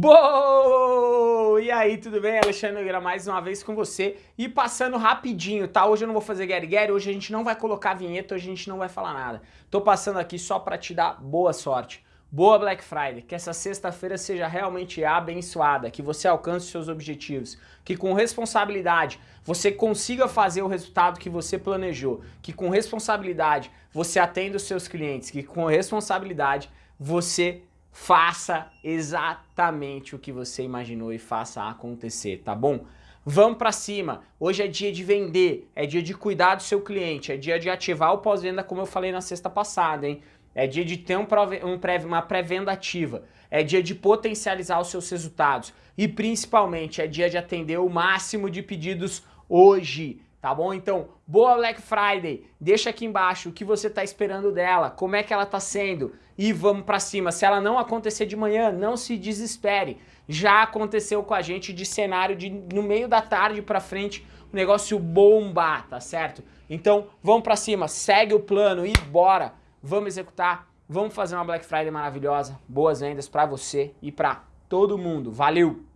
Boa! E aí, tudo bem? Alexandre Nogueira mais uma vez com você e passando rapidinho, tá? Hoje eu não vou fazer Gary Gary, hoje a gente não vai colocar vinheta, hoje a gente não vai falar nada. Tô passando aqui só pra te dar boa sorte. Boa Black Friday, que essa sexta-feira seja realmente abençoada, que você alcance seus objetivos, que com responsabilidade você consiga fazer o resultado que você planejou, que com responsabilidade você atenda os seus clientes, que com responsabilidade você faça exatamente o que você imaginou e faça acontecer, tá bom? Vamos para cima. Hoje é dia de vender, é dia de cuidar do seu cliente, é dia de ativar o pós-venda como eu falei na sexta passada, hein? É dia de ter um, pré, uma pré-venda ativa. É dia de potencializar os seus resultados. E principalmente é dia de atender o máximo de pedidos hoje. Tá bom? Então, boa Black Friday. Deixa aqui embaixo o que você está esperando dela, como é que ela está sendo e vamos para cima. Se ela não acontecer de manhã, não se desespere. Já aconteceu com a gente de cenário de no meio da tarde para frente, o negócio bombar, tá certo? Então, vamos para cima, segue o plano e bora vamos executar, vamos fazer uma Black Friday maravilhosa, boas vendas para você e para todo mundo. Valeu!